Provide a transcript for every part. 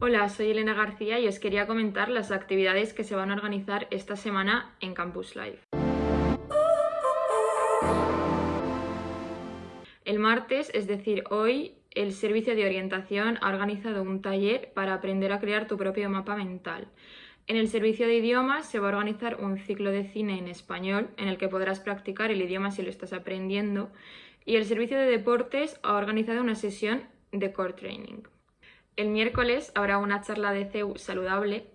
Hola, soy Elena García y os quería comentar las actividades que se van a organizar esta semana en Campus Live. El martes, es decir, hoy, el Servicio de Orientación ha organizado un taller para aprender a crear tu propio mapa mental. En el servicio de idiomas se va a organizar un ciclo de cine en español en el que podrás practicar el idioma si lo estás aprendiendo y el servicio de deportes ha organizado una sesión de core training. El miércoles habrá una charla de CEU saludable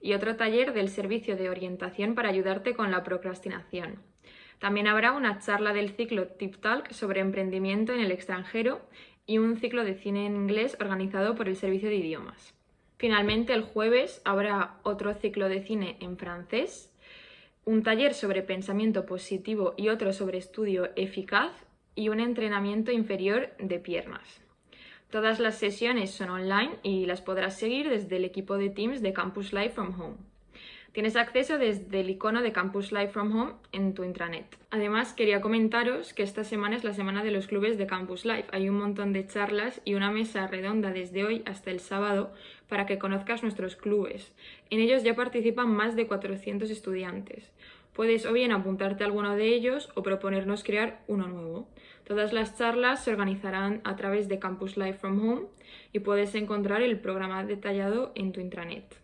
y otro taller del servicio de orientación para ayudarte con la procrastinación. También habrá una charla del ciclo Tip Talk sobre emprendimiento en el extranjero y un ciclo de cine en inglés organizado por el servicio de idiomas. Finalmente, el jueves habrá otro ciclo de cine en francés, un taller sobre pensamiento positivo y otro sobre estudio eficaz y un entrenamiento inferior de piernas. Todas las sesiones son online y las podrás seguir desde el equipo de Teams de Campus Live from Home. Tienes acceso desde el icono de Campus Live from Home en tu intranet. Además, quería comentaros que esta semana es la semana de los clubes de Campus Live. Hay un montón de charlas y una mesa redonda desde hoy hasta el sábado para que conozcas nuestros clubes. En ellos ya participan más de 400 estudiantes. Puedes o bien apuntarte a alguno de ellos o proponernos crear uno nuevo. Todas las charlas se organizarán a través de Campus Live from Home y puedes encontrar el programa detallado en tu intranet.